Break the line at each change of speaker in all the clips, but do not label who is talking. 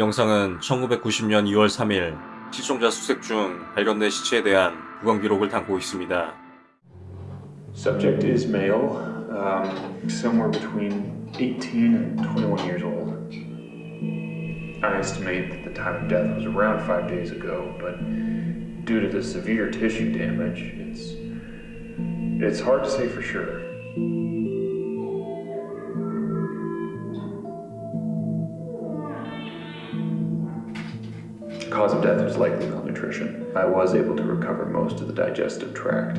영상은 1990년 2월 3일 실종자 수색 중 발견된 시체에 대한 부검 기록을 담고 있습니다.
Subject is male, um, somewhere between 18 and 21 years old. I estimate that the time of death was around five days ago, but due to the severe tissue damage, it's it's hard to say for sure. Cause of death was likely malnutrition. I was able to recover most of the digestive tract.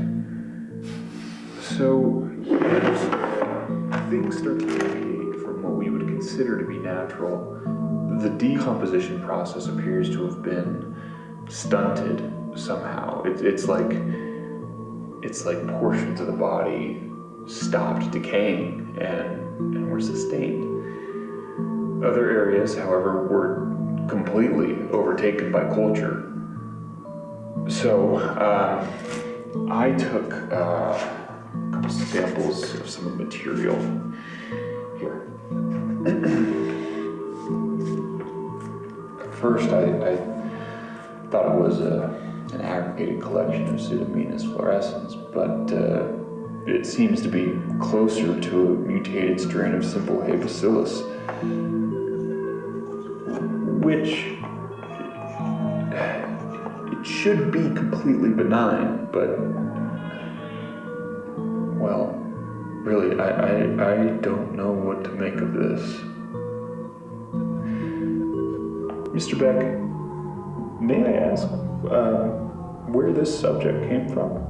So, things start to deviate from what we would consider to be natural, the decomposition process appears to have been stunted somehow. It, it's like it's like portions of the body stopped decaying and, and were sustained. Other areas, however, were completely overtaken by culture. So, uh, I took uh, a couple samples of some of the material here. At first, I, I thought it was a, an aggregated collection of Pseudomonas fluorescens, but uh, it seems to be closer to a mutated strain of simple hay bacillus, which it should be completely benign, but well, really, I, I, I don't know what to make of this. Mr. Beck, may I ask uh, where this subject came from?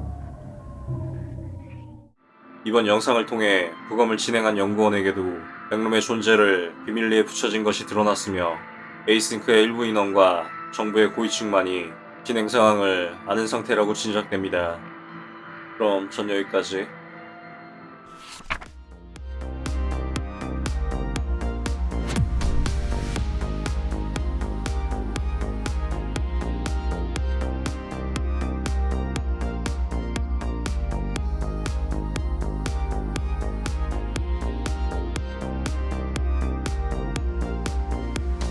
이번 영상을 통해 부검을 진행한 연구원에게도 백룸의 존재를 비밀리에 붙여진 것이 드러났으며 에이싱크의 일부 인원과 정부의 고위층만이 진행 상황을 아는 상태라고 짐작됩니다. 그럼 전 여기까지